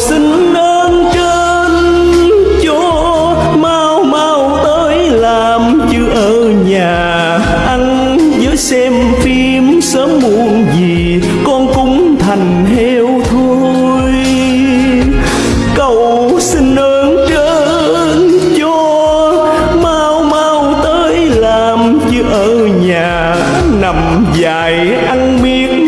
xin ơn trên cho mau mau tới làm chứ ở nhà ăn với xem phim sớm muộn gì, con cũng thành heo thôi cầu xin ơn trên cho mau mau tới làm chứ ở nhà nằm dài ăn miếng.